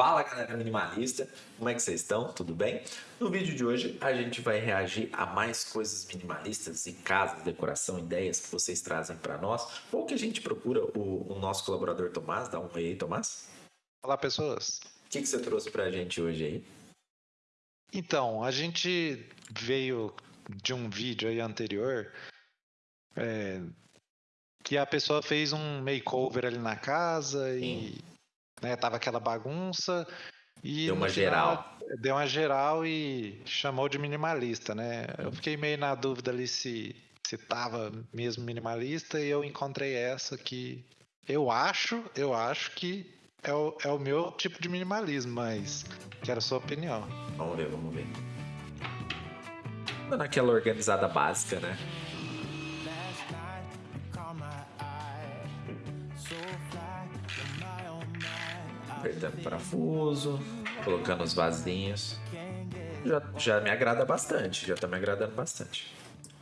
Fala galera minimalista, como é que vocês estão? Tudo bem? No vídeo de hoje a gente vai reagir a mais coisas minimalistas e casas, decoração, ideias que vocês trazem para nós ou que a gente procura o, o, nosso colaborador Tomás. Dá um oi aí, Tomás. Olá pessoas. O que, que você trouxe para a gente hoje aí? Então, a gente veio de um vídeo aí anterior é, que a pessoa fez um makeover ali na casa Sim. e né? Tava aquela bagunça e deu uma geral. Deu uma geral e chamou de minimalista, né? Eu fiquei meio na dúvida ali se se tava mesmo minimalista e eu encontrei essa que eu acho, eu acho que é o, é o meu tipo de minimalismo, mas quero a sua opinião. Vamos ver, vamos ver. Naquela organizada básica, né? Apertando parafuso, colocando os vasinhos. Já, já me agrada bastante, já tá me agradando bastante.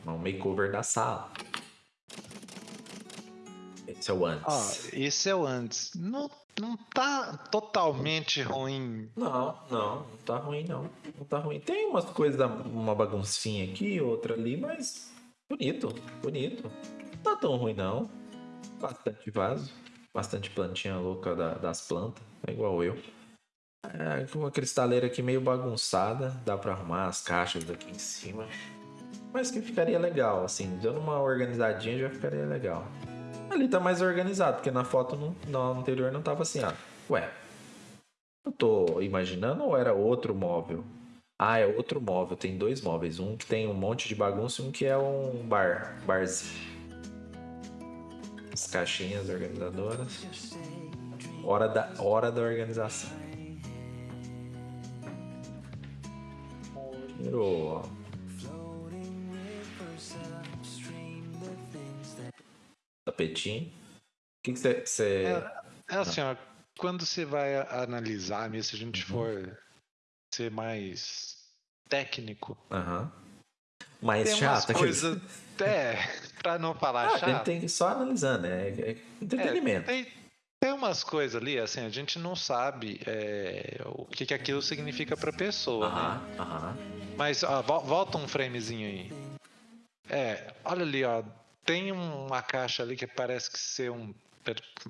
Um makeover da sala. Esse é o antes. Ah, esse é o antes. Não, não tá totalmente ruim. Não, não, não tá ruim não. Não tá ruim. Tem umas coisas, uma baguncinha aqui, outra ali, mas bonito, bonito. Não tá tão ruim não. Bastante vaso bastante plantinha louca da, das plantas, é igual eu. É, uma cristaleira aqui meio bagunçada, dá para arrumar as caixas daqui em cima. Mas que ficaria legal, assim, dando uma organizadinha já ficaria legal. Ali tá mais organizado, porque na foto no anterior não tava assim, ah, ué, eu tô imaginando ou era outro móvel? Ah, é outro móvel, tem dois móveis, um que tem um monte de bagunça e um que é um bar, barzinho as caixinhas organizadoras. Hora da, hora da organização. Primeiro, tapetinho. O que você. Que é, é, assim, ó, quando você vai analisar mesmo, se a gente uhum. for ser mais técnico. Aham. Uhum mais chata. Coisa, é, pra não falar ah, chato. tem que só analisando, né? É, é entretenimento. É, tem, tem umas coisas ali, assim, a gente não sabe é, o que, que aquilo significa pra pessoa, aham, né? Aham. Mas, ó, volta um framezinho aí. É, olha ali, ó. Tem uma caixa ali que parece que ser um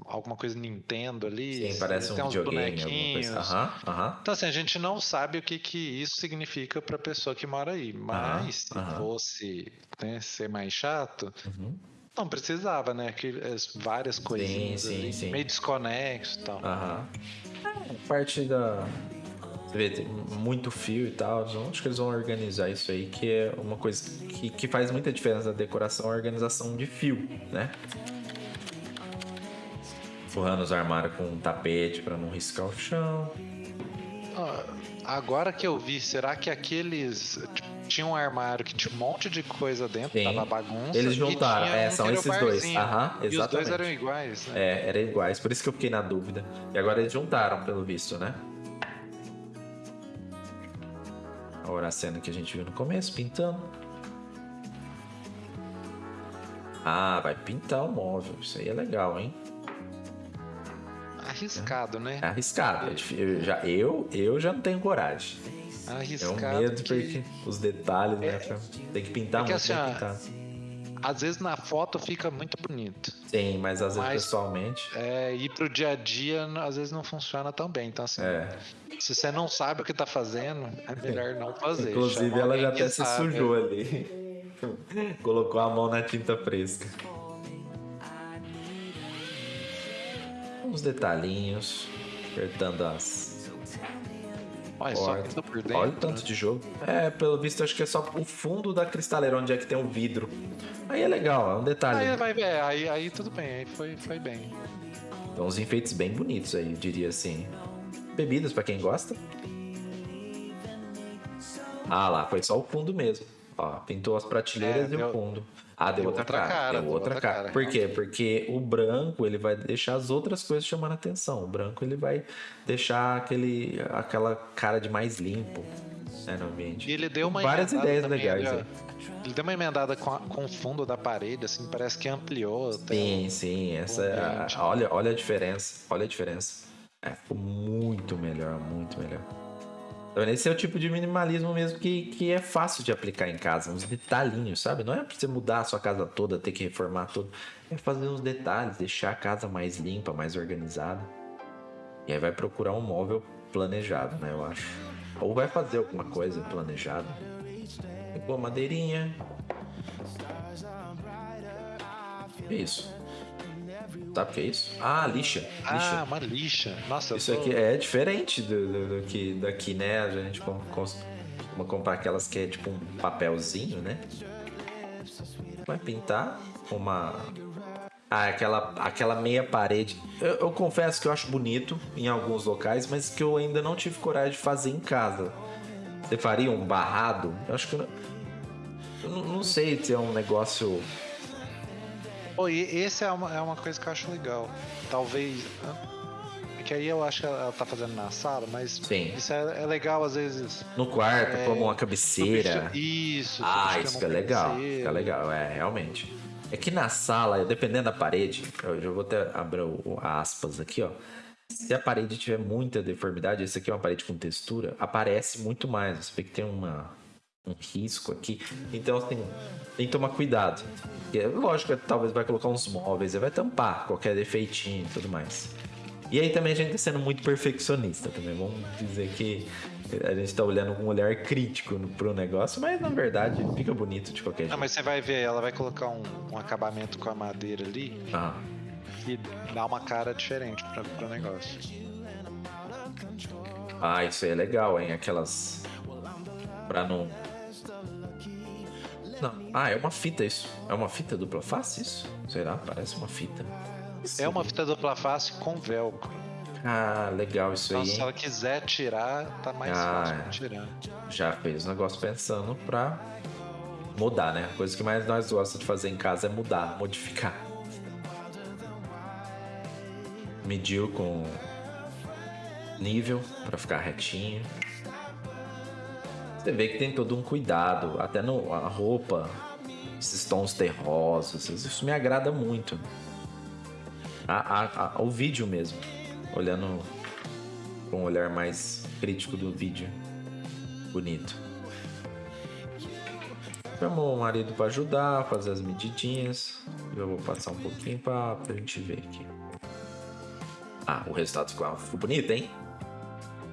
alguma coisa Nintendo ali. Sim, parece um videogame, bonequinhos. Uhum, uhum. Então, assim, a gente não sabe o que, que isso significa para a pessoa que mora aí. Mas se fosse né, ser mais chato, uhum. não precisava, né? Que, várias coisinhas sim, ali, sim. meio desconexo e tal. É, parte da. Você vê, tem muito fio e tal. Acho que eles vão organizar isso aí, que é uma coisa que, que faz muita diferença na decoração, a organização de fio, né? Forrando os armários com um tapete para não riscar o chão. Ah, agora que eu vi, será que aqueles. Tipo, tinha um armário que tinha um monte de coisa dentro, Sim. tava bagunça. Eles juntaram, é, são esses dois. Aham, exatamente. E os dois eram iguais, né? É, eram iguais, por isso que eu fiquei na dúvida. E agora eles juntaram, pelo visto, né? Agora a cena que a gente viu no começo, pintando. Ah, vai pintar o móvel. Isso aí é legal, hein? Arriscado, né? É arriscado. Eu já, eu, eu já não tenho coragem. Arriscado. É um medo que... porque os detalhes, né, é, né? Tem que pintar é que, muito, assim, pintar. Às vezes na foto fica muito bonito. Sim, mas às vezes pessoalmente. É, e pro dia a dia às vezes não funciona tão bem. Então, assim, é. se você não sabe o que tá fazendo, é melhor não fazer. Inclusive, ela já até se sujou ali. Colocou a mão na tinta fresca. Uns detalhinhos, apertando as. Olha, só por dentro, Olha o tanto né? de jogo. É, pelo visto, acho que é só o fundo da cristaleira, onde é que tem o um vidro. Aí é legal, é um detalhe. Aí, vai, é, aí, aí tudo bem, aí foi, foi bem. Então, uns enfeites bem bonitos aí, eu diria assim. Bebidas para quem gosta. Ah lá, foi só o fundo mesmo. Ó, pintou as prateleiras é, e deu... o fundo. Ah, deu, deu outra, outra, cara. cara deu, outra, outra cara. cara. Por quê? Porque o branco ele vai deixar as outras coisas chamando a atenção. O branco ele vai deixar aquele, aquela cara de mais limpo né, no ambiente. E ele deu uma várias ideias legais. Ele, ele deu uma emendada com, a, com o fundo da parede, assim, parece que ampliou. Sim, sim. Essa, é a, olha, olha a diferença. Olha a diferença. É, ficou muito melhor, muito melhor. Esse é o tipo de minimalismo mesmo que, que é fácil de aplicar em casa, uns detalhinhos, sabe? Não é pra você mudar a sua casa toda, ter que reformar tudo. É fazer uns detalhes, deixar a casa mais limpa, mais organizada. E aí vai procurar um móvel planejado, né? Eu acho. Ou vai fazer alguma coisa planejada. Pegou madeirinha. Que isso? Sabe o que é isso? Ah, lixa. lixa. Ah, uma lixa. Nossa, Isso tô... aqui é diferente do, do, do que daqui, né? A gente com- comprar aquelas que é tipo um papelzinho, né? Vai pintar uma. Ah, aquela, aquela meia parede. Eu, eu confesso que eu acho bonito em alguns locais, mas que eu ainda não tive coragem de fazer em casa. Você faria um barrado? Eu acho que eu não, eu não sei se é um negócio. Pô, e esse é uma, é uma coisa que eu acho legal. Talvez. é Que aí eu acho que ela tá fazendo na sala, mas Sim. isso é, é legal às vezes. No quarto, É, como uma cabeceira. Isso. Ah, isso que é legal. Fica legal, é, realmente. É que na sala, dependendo da parede, eu já vou até abrir o- aspas aqui, ó. Se a parede tiver muita deformidade, essa aqui é uma parede com textura, aparece muito mais. Você vê que tem uma, um risco aqui. Então, assim, tem que tomar cuidado. E é lógico que talvez vai colocar uns móveis, vai tampar qualquer defeitinho e tudo mais. E aí também a gente tá sendo muito perfeccionista também. Vamos dizer que a gente tá olhando com um olhar crítico no- pro negócio, mas na verdade fica bonito de qualquer Não, jeito. mas você vai ver, ela vai colocar um, um acabamento com a madeira ali Ah, e dá uma cara diferente pra, pro negócio. ah, isso aí é legal, hein? Aquelas. Pra não. Não. Ah, é uma fita isso. É uma fita dupla face isso? Será? Parece uma fita. É uma fita dupla face com velcro. Ah, legal isso Então, aí, se hein? ela quiser tirar, tá mais Ah, fácil de tirar. Já fez o negócio pensando pra mudar, né? A coisa que mais nós gostamos de fazer em casa é mudar, modificar. Mediu com nível pra ficar retinho. Você vê que tem todo um cuidado, até no a roupa, esses tons terrosos, isso me agrada muito. A, a- a- o vídeo mesmo, olhando com um olhar mais crítico do vídeo. Bonito. Chamou o marido pra ajudar, fazer as medidinhas. Eu vou passar um pouquinho pra, pra gente ver aqui. Ah, o resultado ficou bonito, hein?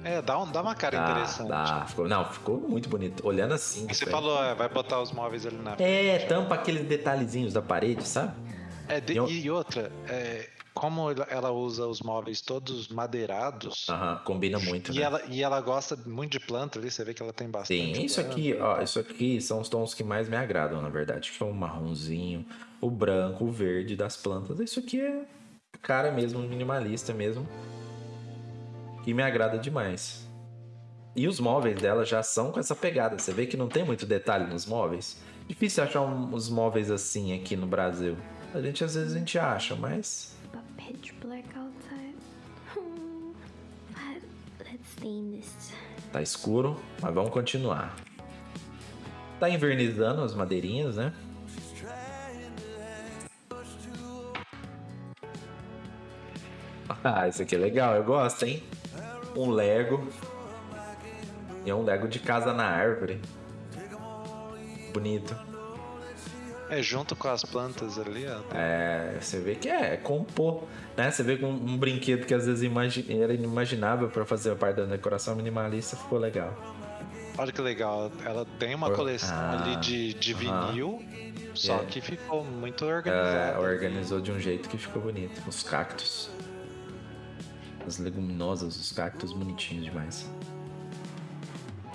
É, dá, um, dá uma cara Dá, interessante. dá. Ficou, não, ficou muito bonito. Olhando assim. Você falou, é, vai botar os móveis ali na É, tampa aqueles detalhezinhos da parede, sabe? É, de- Eu- E outra, é, como ela- usa os móveis todos madeirados, Aham, combina muito, e, né? ela, e ela gosta muito de planta ali, você vê que ela tem bastante. Sim, isso aqui, ó, isso aqui são os tons que mais me agradam, na verdade, que é o marronzinho, o branco, o verde das plantas. Isso aqui é cara mesmo, minimalista mesmo, que me agrada demais. E os móveis dela já são com essa pegada. Você vê que não tem muito detalhe nos móveis. Difícil achar uns móveis assim aqui no Brasil. A gente às vezes a gente acha, mas this. Tá escuro, mas vamos continuar. Tá invernizando as madeirinhas, né? Ah, isso aqui é legal, eu gosto, hein? Um Lego. E é um Lego de casa na árvore. Bonito. É, junto com as plantas ali, ó. É, você vê que é, é compor, né? Você vê que um, um brinquedo que às vezes imagi- era inimaginável pra fazer parte da decoração minimalista ficou legal. Olha que legal, ela tem uma coleção Ah, ali de, de vinil, só É. que ficou muito É, organizado. organizou de um jeito que ficou bonito. Os cactos. As leguminosas, os cactos bonitinhos demais.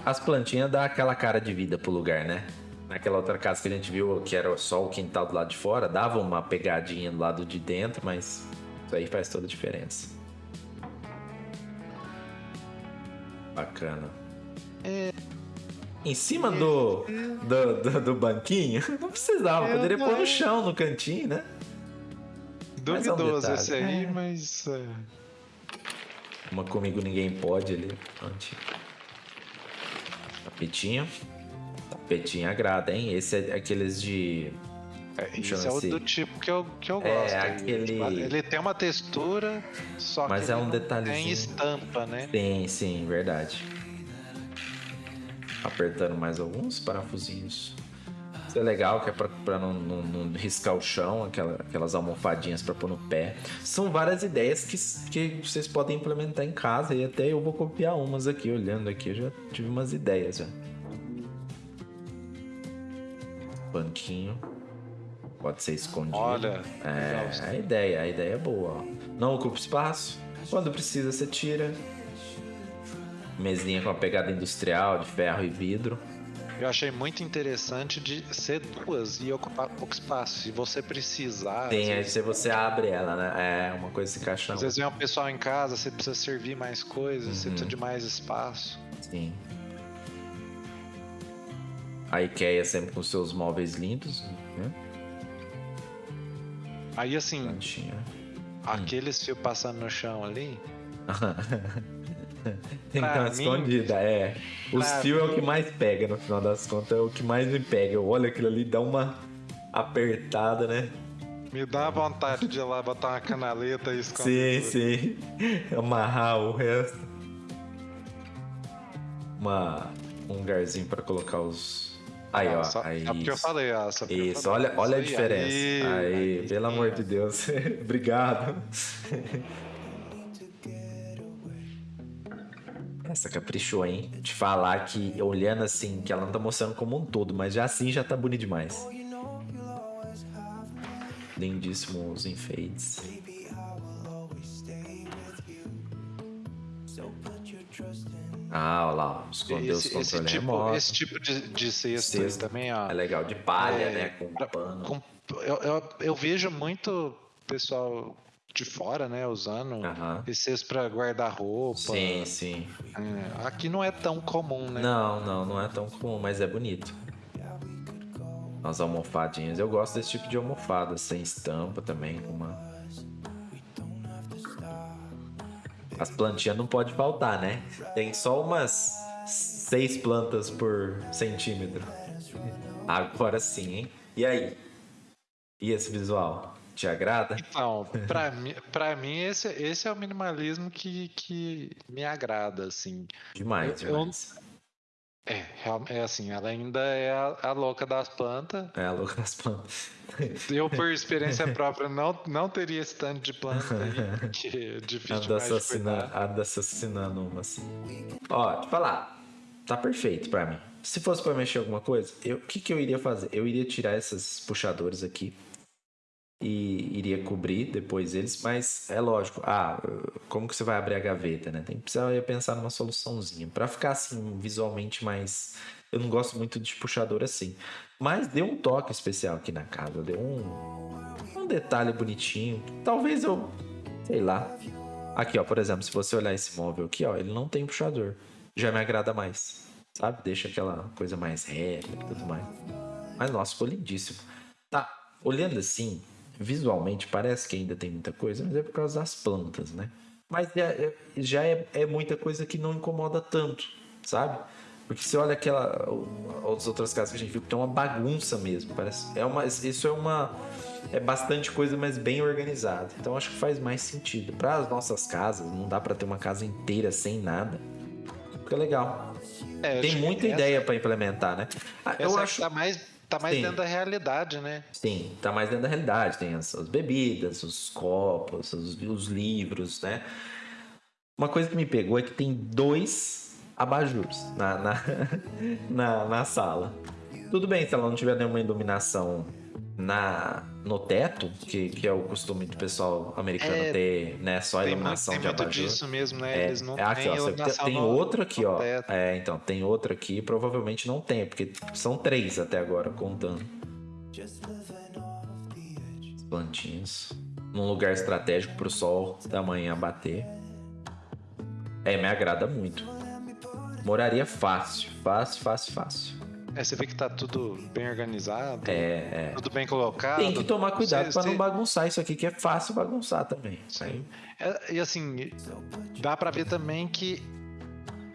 As plantinhas dá aquela cara de vida pro lugar, né? Naquela outra casa que a gente viu, que era só o quintal do lado de fora, dava uma pegadinha do lado de dentro, mas isso aí faz toda a diferença. Bacana. Em cima do, do, do, do banquinho, não precisava, Eu poderia pôr no chão, no cantinho, né? Mas é um Duvidoso esse aí, É. mas. É, Uma comigo ninguém pode ali. Antes. Tapetinho. Tapetinho agrada, hein? Esse é aqueles de É, Chama-se- é o do tipo que eu, que eu É, gosto. aquele- Ele tem uma textura, só Mas que é um não detalhezinho. tem estampa, né? Sim, sim, verdade. Apertando mais alguns parafusinhos. Isso é legal, que é pra, pra não, não- não riscar o chão, aquela- aquelas almofadinhas pra pôr no pé. São várias ideias que, que vocês podem implementar em casa e até eu vou copiar umas aqui, olhando aqui, eu já tive umas ideias já. Banquinho. Pode ser escondido. Olha, É, legal. a ideia, a ideia é boa. Ó. Não ocupa espaço. Quando precisa, você tira. Mesinha com a pegada industrial de ferro e vidro. Eu achei muito interessante de ser duas e ocupar pouco espaço. Se você precisar, Tem, aí vezes, se você abre ela, né? É uma coisa se encaixa na às vezes vem um pessoal em casa, você precisa servir mais coisas, você Uhum. precisa de mais espaço. Sim. A IKEA sempre com seus móveis lindos, né? Aí assim, Plantinha. aqueles fios passando no chão ali, Tem que Pra dar uma mim- escondida, é. Os pra fios é o que mais pega, no final das contas, é o que mais me pega. Eu olho aquilo ali, dá uma apertada, né? me dá vontade de ir lá botar uma canaleta e esconder. Sim, tudo. sim. Amarrar o resto. Uma, um lugarzinho pra colocar os. Aí, Ah, ó. só- aí, é porque eu isso. falei, ó. só Isso, falei. olha, olha a Isso aí, diferença. Aí, aí, pelo amor de Deus. Obrigado. Essa caprichou, hein? Te falar que, olhando assim, que ela não tá mostrando como um todo, mas já assim já tá bonito demais. Lindíssimo os enfeites. Ah, olha lá, escondeu os Esse, esse controles tipo, remotos. esse tipo de, de cesto, Cesto. também, ó. É legal, de palha, É, né? Com pra- pano. com- eu, eu, eu vejo muito pessoal de fora, né, usando esse cesto pra guardar roupa. Sim, sim. É, aqui não é tão comum, né? Não, não, não é tão comum, mas é bonito. As almofadinhas. Eu gosto desse tipo de almofada, sem estampa também, com uma. As plantinhas não pode faltar, né? Tem só umas seis plantas por centímetro. Agora sim, hein? E aí? E esse visual? Te agrada? Então, pra mim, pra mim esse, esse é o minimalismo que, que me agrada, assim. Demais, Eu- eu- demais. É, real- é assim, ela ainda é a, a louca das plantas. É a louca das plantas. Eu, por experiência própria, não, não teria esse tanto de planta aí, que é difícil Anda, demais de assassina, cuidar. anda assassinando uma assim. Ó, te falar, tá perfeito pra mim. Se fosse pra mexer alguma coisa, eu- o que, que eu iria fazer? Eu iria tirar esses puxadores aqui e iria cobrir depois eles, mas é lógico. Ah, como que você vai abrir a gaveta, né? Tem que precisar pensar numa soluçãozinha pra ficar assim visualmente mais. Eu não gosto muito de puxador assim, mas deu um toque especial aqui na casa, deu um um detalhe bonitinho. Talvez eu, sei lá, Aqui, ó, por exemplo, se você olhar esse móvel aqui, ó, ele não tem puxador. Já me agrada mais, sabe? Deixa aquela coisa mais reta e tudo mais. Mas, nossa, ficou lindíssimo. Tá, olhando assim, visualmente parece que ainda tem muita coisa, mas é por causa das plantas, né? Mas já, é- é, é muita coisa que não incomoda tanto, sabe? Porque você olha aquela as outras casas que a gente viu que tem uma bagunça mesmo, parece. É uma isso é uma é bastante coisa, mas bem organizada. Então acho que faz mais sentido. Para as nossas casas, não dá para ter uma casa inteira sem nada. Fica legal. É, Tem que muita ideia para implementar, né? Ah, Eu é que acho tá mais, tá mais Sim. dentro da realidade, né? Sim, tá mais dentro da realidade. Tem as, as bebidas, os copos, os, os livros, né? Uma coisa que me pegou é que tem dois abajures na, na, na, na sala. Tudo bem se ela não tiver nenhuma iluminação na, no teto, que, que é o costume do pessoal americano É, ter, né? Só Tem, muito, iluminação tem de abajur. disso mesmo, né? É, Eles não é aqui, ó, você- tem no- outro aqui, ó. teto. É, então, tem outro aqui, provavelmente não tem, porque são três até agora, contando. As plantinhas. Num lugar estratégico pro sol da manhã bater. É, me agrada muito. Moraria fácil, fácil, fácil, fácil. É, você vê que tá tudo bem organizado, É, é. tudo bem colocado. Tem que tomar cuidado Você- pra não você- bagunçar isso aqui, que é fácil bagunçar também. Sim. É, e assim, dá pra ver também que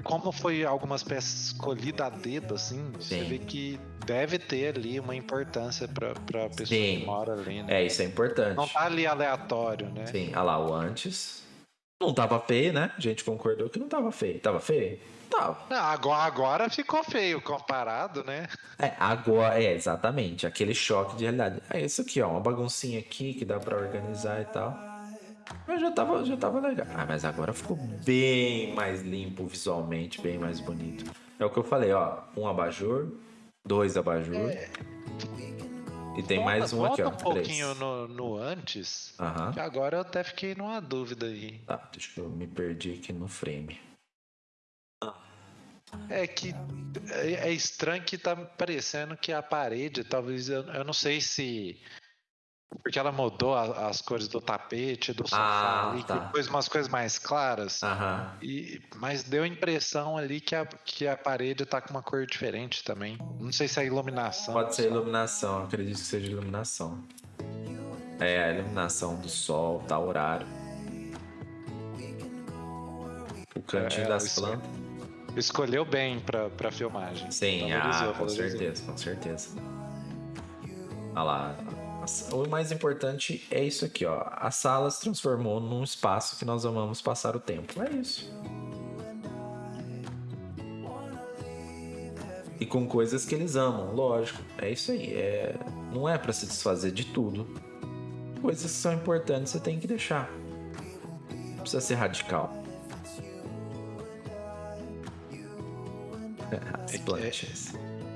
como foi algumas peças escolhidas a dedo, assim, você Sim. vê que deve ter ali uma importância pra, pra pessoa Sim. que mora ali, né? É, isso é importante. Não tá ali aleatório, né? Sim, olha lá o antes. Não tava feio, né? A gente concordou que não tava feio. Tava feio? Tava. Não, agora, agora ficou feio comparado, né? É, agora, é, exatamente. Aquele choque de realidade. É isso aqui, ó. Uma baguncinha aqui que dá pra organizar e tal. Mas já tava, já tava legal. Ah, mas agora ficou bem mais limpo visualmente, bem mais bonito. É o que eu falei, ó. Um abajur, dois abajur. E tem mais um aqui, ó. Volta um pouquinho no, no antes, Aham. que agora eu até fiquei numa dúvida aí. Tá, deixa eu me perdi aqui no frame. É que é, é estranho que tá parecendo que a parede, talvez, eu, eu não sei se. Porque ela mudou a- as cores do tapete, do sofá Ah, ali, que tá. pôs umas coisas mais claras. Aham. E, mas deu a impressão ali que a, que a parede tá com uma cor diferente também. Não sei se é iluminação. Pode ser iluminação, acredito que seja iluminação. É, a iluminação do sol, tá horário. O cantinho É, das plantas. Escolheu bem pra, pra filmagem. Sim, ah, com certeza, com certeza. Olha lá. O mais importante é isso aqui, ó. A sala se transformou num espaço que nós amamos passar o tempo. É isso. E com coisas que eles amam, lógico. É isso aí. É... Não é pra se desfazer de tudo. Coisas que são importantes você tem que deixar. Não precisa ser radical. As É plantas.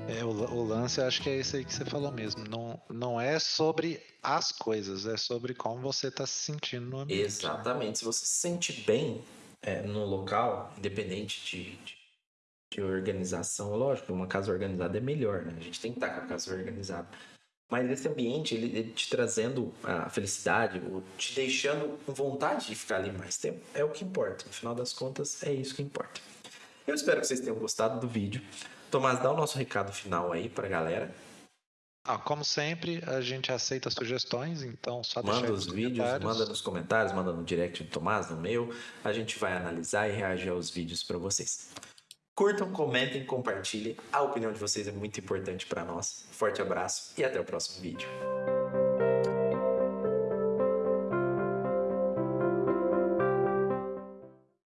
É, o, o lance eu acho que é esse aí que você falou mesmo. Não, não é sobre as coisas, é sobre como você tá se sentindo no ambiente. Exatamente. Se você se sente bem é, no local, independente de, de, de organização, lógico, uma casa organizada é melhor, né? A gente tem que estar com a casa organizada. Mas esse ambiente, ele, ele te trazendo a felicidade, ou te deixando com vontade de ficar ali mais tempo, é o que importa. No final das contas, é isso que importa. Eu espero que vocês tenham gostado do vídeo. Tomás, dá o nosso recado final aí pra galera. Ah, como sempre, a gente aceita sugestões, então só Manda os vídeos, manda nos comentários, manda no direct do Tomás, no meu. A gente vai analisar e reagir aos vídeos para vocês. Curtam, comentem, compartilhem. A opinião de vocês é muito importante para nós. Forte abraço e até o próximo vídeo.